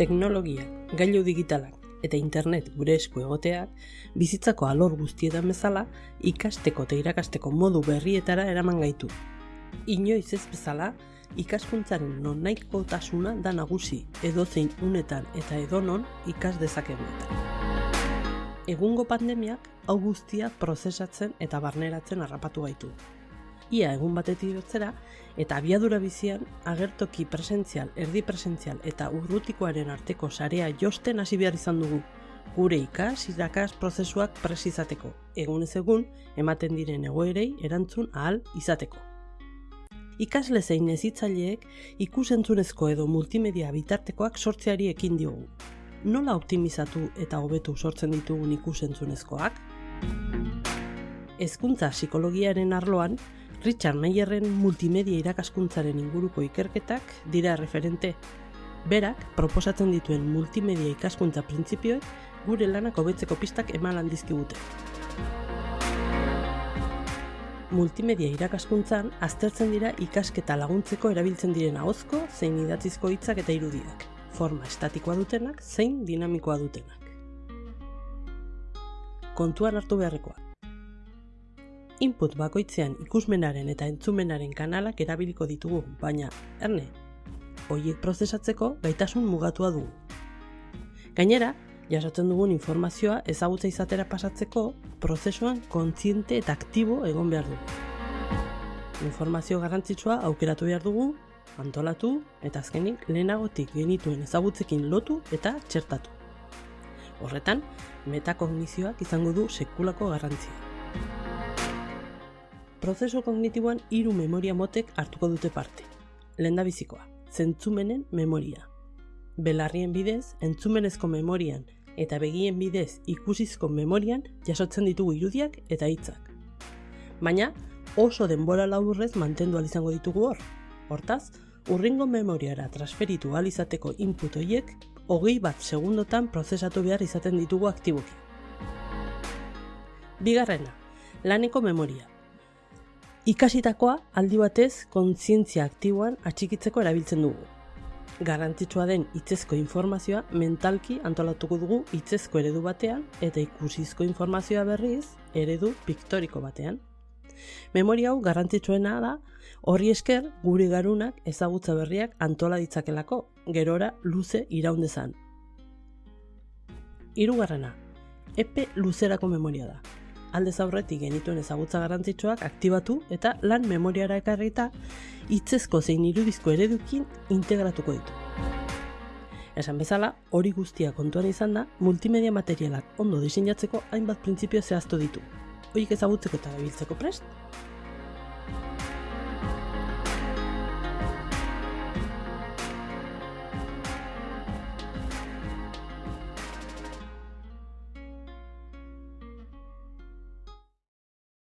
Teknologia, gailu digitalak eta internet gure esku egoteak bizitzako alor guztietan bezala ikasteko eta irakasteko modu berrietara eraman gaitu. Inoiz ez bezala, ikaskuntzaren non tasuna da nagusi edozein unetan eta edonon ikas dezakegunetan. Egungo pandemiak hau guztia prozesatzen eta barneratzen harrapatu gaitu. Ia egun batetik betzera eta abiadura bizian agertoki presentzial, erdi presentzial eta urrutikoaren arteko sarea josten hasi behar izan dugu gure ikas irakas prozesuak presizateko, egunez egun ematen diren egoerei erantzun ahal izateko. Ikasle zein ezitzaileek ikusentzunezko edo multimedia bitartekoak sortzeari ekin diogu. Nola optimizatu eta hobetu sortzen ditugun ikusentzunezkoak? Hezkuntza psikologiaren arloan, Richard Mayerren multimedia irakaskuntzaren inguruko ikerketak dira referente. Berak, proposatzen dituen multimedia ikaskuntza printzipioek gure lanak hobetzeko pistak eman handizkigute. Multimedia irakaskuntzan aztertzen dira ikasketa laguntzeko erabiltzen diren ahozko zein idatzizko hitzak eta irudiak, forma estatikoa dutenak zein dinamikoa dutenak. Kontuan hartu beharrekoa. Input bakoitzean ikusmenaren eta entzumenaren kanalak erabiliko ditugu, baina, erne, hoiek prozesatzeko gaitasun mugatua dugu. Gainera, jasotzen dugun informazioa ezagutza izatera pasatzeko prozesuan kontziente eta aktibo egon behar dugu. Informazio garrantzitsua aukeratu behar dugu, antolatu eta azkenik lehenagotik genituen ezagutzekin lotu eta txertatu. Horretan, metakognizioak izango du sekulako garrantzia. Prozeso kognitiboan hiru memoria motek hartuko dute parte. Lenda bizikoa, zentzumenen memoria. Belarrien bidez, entzumenezko memorian eta begien bidez ikusizko memorian jasotzen ditugu irudiak eta hitzak. Baina oso denbora laburrez mantendu izango ditugu hor. Hortaz, urringo memoriara transferitu izateko input horiek hogei bat segundotan prozesatu behar izaten ditugu aktiboki. Bigarrena, laneko memoria. Ikasitakoa aldi batez kontzientzia aktiboan atxikitzeko erabiltzen dugu garrantzitsua den hitzezko informazioa mentalki antolatuko dugu hitzezko eredu batean eta ikusizko informazioa berriz eredu piktoriko batean. Memoria hau garrantzitsuena da horri esker guri garunak ezagutza berriak antola ditzakelako, gerora luze iraundezan. Hirugarrena, epe luzerako memoria da. Aldez aurretik genituen ezagutza garrantzitsuak aktibatu eta lan memoriara ekarrita hitzezko zein irudizko eredukin integratuko ditu. Esan bezala, hori guztia kontuan izan da, multimedia materialak ondo diseinatzeko hainbat printzipio zehaztu ditu. Hoik ezagutzeko eta biltzeko prest?